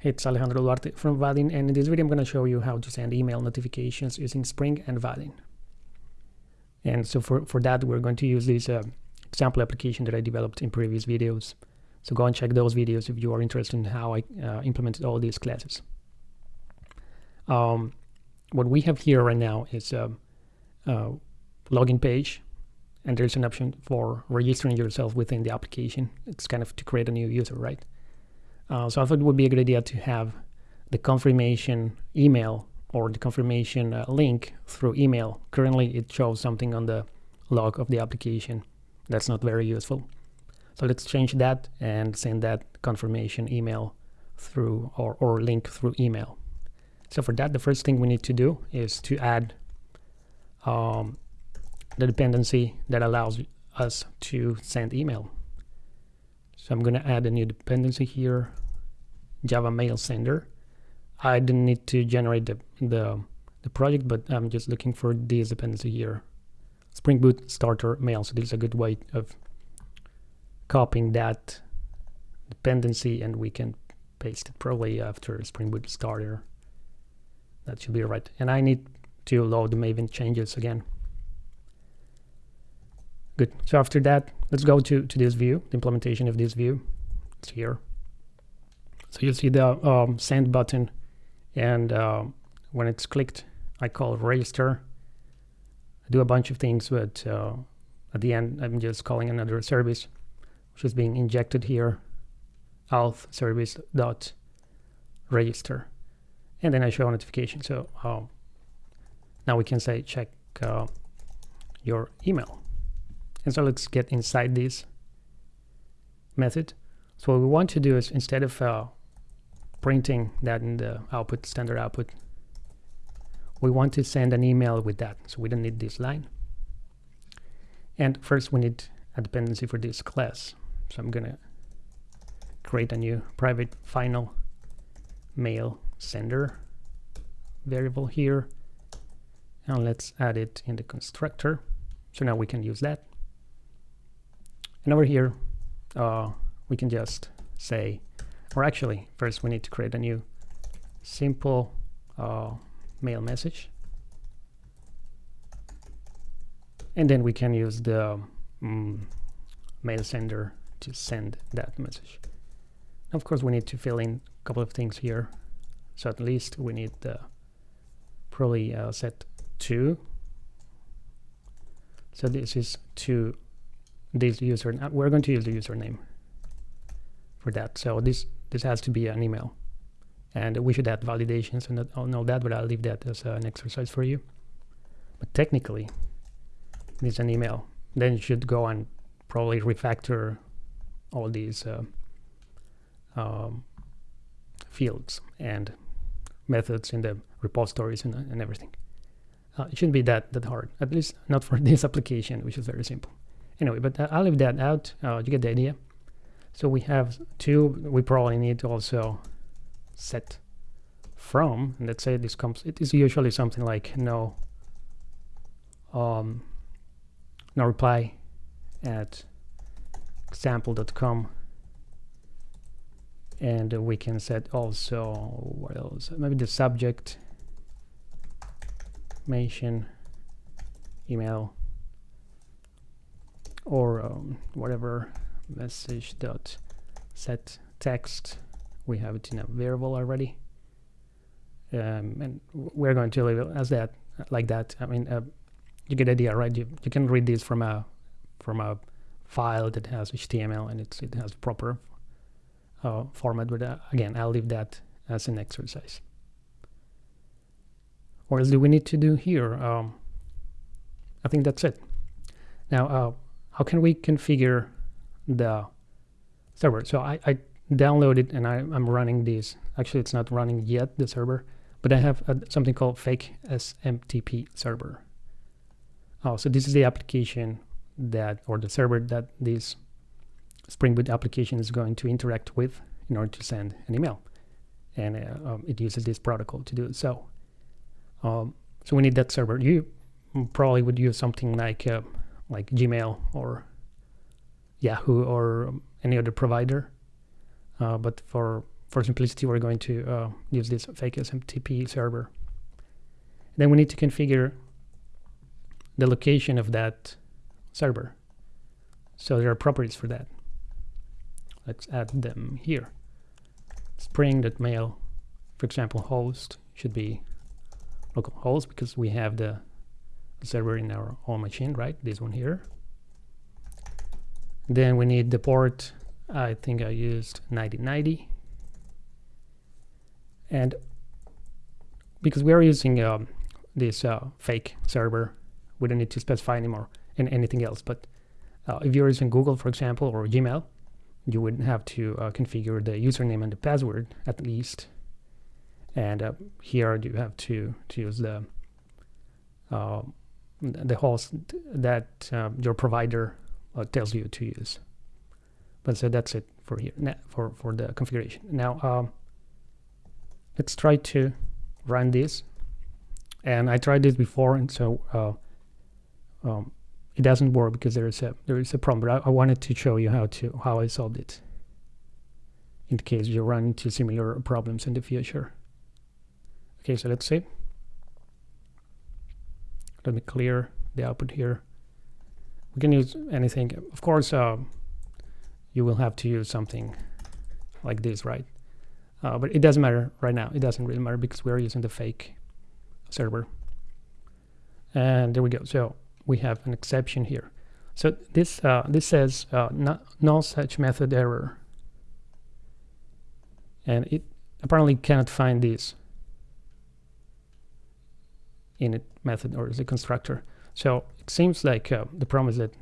It's Alejandro Duarte from Vaadin and in this video I'm going to show you how to send email notifications using Spring and Vaadin. And so for, for that we're going to use this uh, example application that I developed in previous videos. So go and check those videos if you are interested in how I uh, implemented all these classes. Um, what we have here right now is a, a login page and there's an option for registering yourself within the application. It's kind of to create a new user, right? Uh, so I thought it would be a good idea to have the confirmation email or the confirmation uh, link through email. Currently, it shows something on the log of the application. That's not very useful. So let's change that and send that confirmation email through or, or link through email. So for that, the first thing we need to do is to add um, the dependency that allows us to send email. So I'm going to add a new dependency here, Java Mail Sender. I didn't need to generate the, the, the project, but I'm just looking for this dependency here. Spring Boot Starter Mail. So this is a good way of copying that dependency and we can paste it probably after Spring Boot Starter. That should be right. And I need to load the Maven changes again. Good. So after that, let's go to, to this view, the implementation of this view. It's here. So you'll see the um, send button and uh, when it's clicked, I call register. I do a bunch of things, but uh, at the end, I'm just calling another service, which is being injected here, auth service dot register. And then I show a notification. So uh, now we can say check uh, your email. And so let's get inside this method. So what we want to do is instead of uh, printing that in the output, standard output, we want to send an email with that. So we don't need this line. And first we need a dependency for this class. So I'm gonna create a new private final mail sender variable here. And let's add it in the constructor. So now we can use that. And over here, uh, we can just say, or actually, first we need to create a new simple uh, mail message. And then we can use the um, mail sender to send that message. Of course, we need to fill in a couple of things here. So at least we need the probably uh, set two. So this is to this user we're going to use the username for that. So this this has to be an email. And we should add validations and I'll know that but I'll leave that as an exercise for you. But technically it's an email. Then you should go and probably refactor all these uh, um, fields and methods in the repositories and, and everything. Uh, it shouldn't be that that hard at least not for this application which is very simple Anyway, but uh, I'll leave that out. Uh, you get the idea. So we have two. We probably need to also set from. And let's say this comes. It is usually something like no. Um, no reply at example.com and we can set also what else maybe the subject mention email or um, whatever message dot set text we have it in a variable already. Um, and we're going to leave it as that like that. I mean uh, you get idea right? You, you can read this from a from a file that has HTML and it's it has proper uh, format but uh, again I'll leave that as an exercise. What else do we need to do here? Um, I think that's it. Now uh, how can we configure the server? So I, I downloaded and I, am running this. Actually, it's not running yet, the server, but I have a, something called fake SMTP server. Oh, so this is the application that, or the server that this Spring Boot application is going to interact with in order to send an email. And uh, um, it uses this protocol to do. So, um, so we need that server. You probably would use something like uh, like Gmail or Yahoo or any other provider. Uh, but for for simplicity, we're going to uh, use this fake SMTP server. Then we need to configure the location of that server. So there are properties for that. Let's add them here. Spring.mail, for example, host should be local host because we have the server in our own machine, right? This one here. Then we need the port. I think I used 9090. And because we are using um, this uh, fake server, we don't need to specify anymore and anything else. But uh, if you're using Google, for example, or Gmail, you would have to uh, configure the username and the password at least. And uh, here you have to, to use the uh, the host that uh, your provider uh, tells you to use. But so that's it for here for for the configuration. Now um, let's try to run this. And I tried this before, and so uh, um, it doesn't work because there is a there is a problem. But I, I, wanted to show you how to how I solved it. In case you run into similar problems in the future. Okay, so let's see. Let me clear the output here. We can use anything. Of course, uh, you will have to use something like this, right? Uh, but it doesn't matter right now. It doesn't really matter because we're using the fake server. And there we go. So we have an exception here. So this uh, this says uh, no, no such method error. And it apparently cannot find this init method or the constructor. So it seems like uh, the problem is that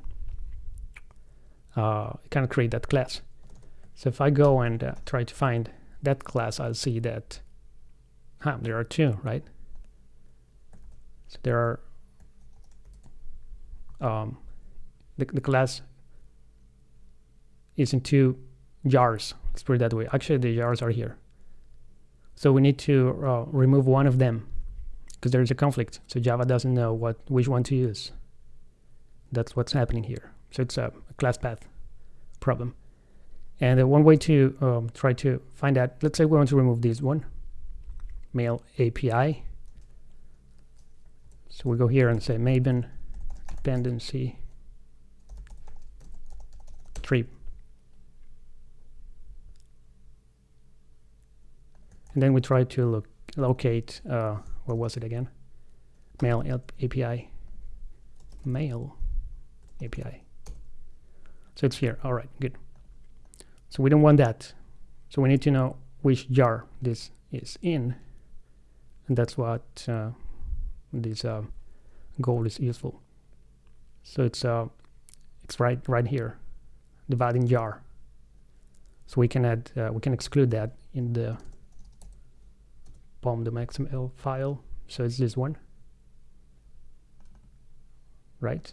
uh, it cannot create that class. So if I go and uh, try to find that class, I'll see that huh, there are two, right? So there are um, the, the class is in two jars. Let's put it that way. Actually, the jars are here. So we need to uh, remove one of them because there is a conflict. So Java doesn't know what which one to use. That's what's happening here. So it's a, class path problem. And uh, one way to um, try to find that, let's say we want to remove this one, mail API. So we go here and say Maven dependency tree. And then we try to look locate uh, what was it again? Mail API. Mail API. So it's here. All right, good. So we don't want that. So we need to know which jar this is in. And that's what uh, this uh, goal is useful. So it's uh, it's right right here, dividing jar. So we can add uh, we can exclude that in the the XML file. So it's this one, right?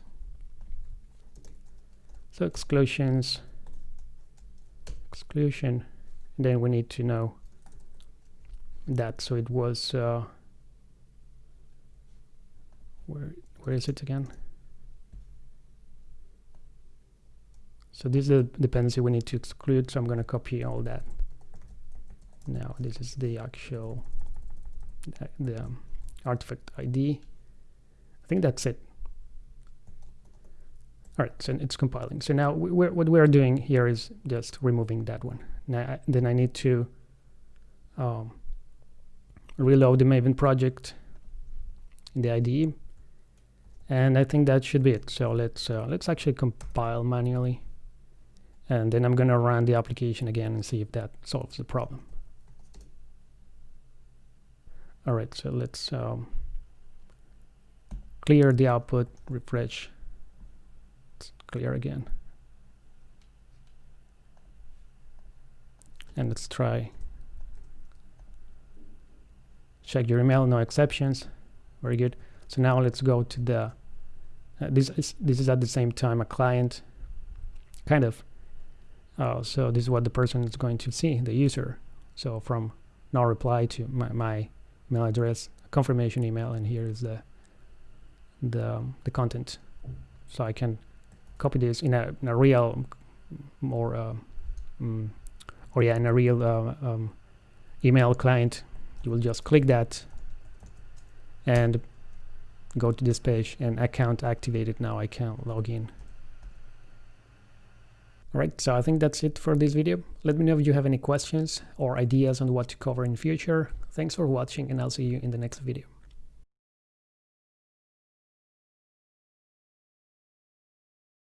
So exclusions, exclusion, and then we need to know that. So it was, uh, where where is it again? So this is the dependency we need to exclude. So I'm going to copy all that. Now this is the actual the artifact ID. I think that's it. All right, so it's compiling. So now we, what we're doing here is just removing that one. Now, then I need to um, reload the Maven project in the IDE, and I think that should be it. So let's uh, let's actually compile manually, and then I'm gonna run the application again and see if that solves the problem. All right, so let's um, clear the output, refresh, let's clear again. And let's try check your email, no exceptions. Very good. So now let's go to the, uh, this, is, this is at the same time a client, kind of. Uh, so this is what the person is going to see, the user. So from no reply to my, my email address, confirmation email, and here is the the um, the content. So I can copy this in a, in a real, more, uh, um, or yeah, in a real uh, um, email client. You will just click that and go to this page and account activated. Now I can log in Alright, so I think that's it for this video. Let me know if you have any questions or ideas on what to cover in future. Thanks for watching and I'll see you in the next video.